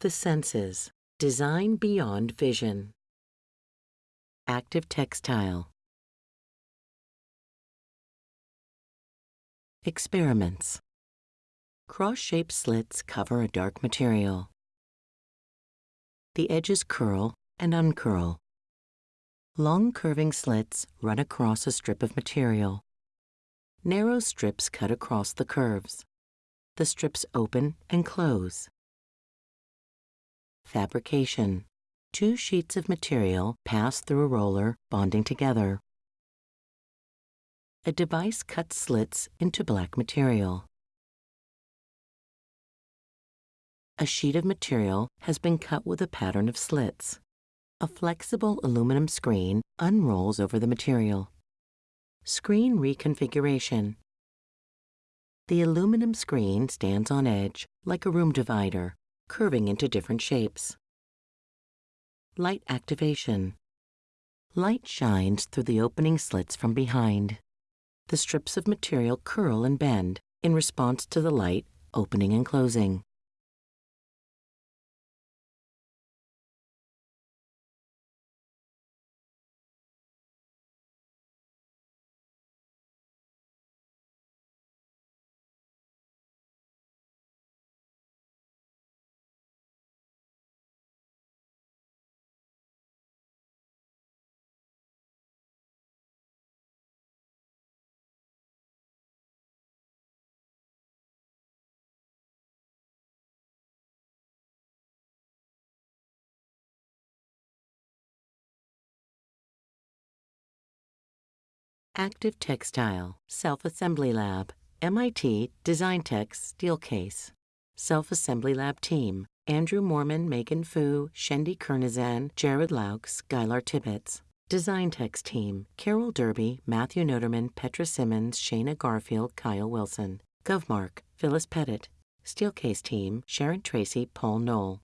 The senses. Design beyond vision. Active textile. Experiments. Cross-shaped slits cover a dark material. The edges curl and uncurl. Long curving slits run across a strip of material. Narrow strips cut across the curves. The strips open and close. Fabrication. Two sheets of material pass through a roller, bonding together. A device cuts slits into black material. A sheet of material has been cut with a pattern of slits. A flexible aluminum screen unrolls over the material. Screen reconfiguration. The aluminum screen stands on edge like a room divider, curving into different shapes. Light activation. Light shines through the opening slits from behind. The strips of material curl and bend in response to the light opening and closing. Active Textile, Self-Assembly Lab, MIT Designtech Steelcase. Self-Assembly Lab Team, Andrew Mormon, Megan Fu, Shendi Kernizan, Jared Laucks, Skylar Tibbits. Designtech Team, Carol Derby, Matthew Noterman, Petra Simmons, Shayna Garfield, Kyle Wilson. GovMark, Phyllis Pettit. Steelcase Team, Sharon Tracy, Paul Knoll.